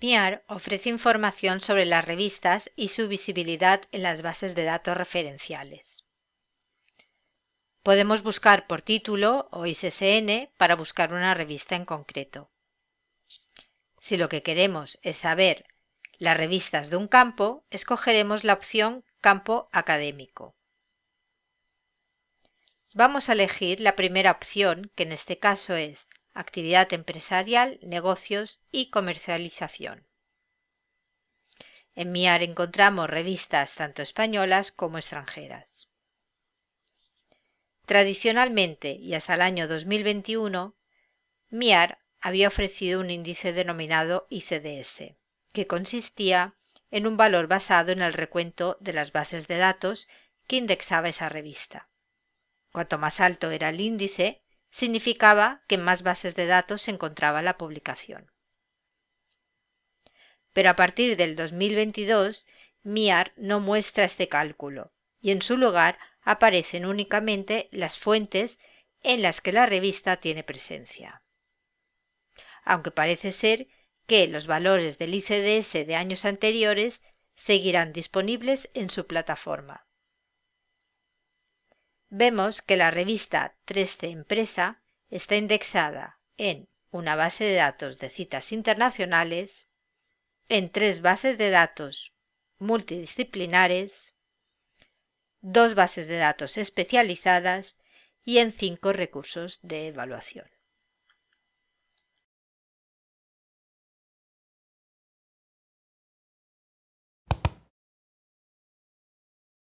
MIAR ofrece información sobre las revistas y su visibilidad en las bases de datos referenciales. Podemos buscar por título o ISSN para buscar una revista en concreto. Si lo que queremos es saber las revistas de un campo, escogeremos la opción Campo académico. Vamos a elegir la primera opción, que en este caso es actividad empresarial, negocios y comercialización. En MIAR encontramos revistas tanto españolas como extranjeras. Tradicionalmente y hasta el año 2021, MIAR había ofrecido un índice denominado ICDS, que consistía en un valor basado en el recuento de las bases de datos que indexaba esa revista. Cuanto más alto era el índice, significaba que en más bases de datos se encontraba la publicación. Pero a partir del 2022, MIAR no muestra este cálculo y en su lugar aparecen únicamente las fuentes en las que la revista tiene presencia. Aunque parece ser que los valores del ICDS de años anteriores seguirán disponibles en su plataforma vemos que la revista 3C Empresa está indexada en una base de datos de citas internacionales, en tres bases de datos multidisciplinares, dos bases de datos especializadas y en cinco recursos de evaluación.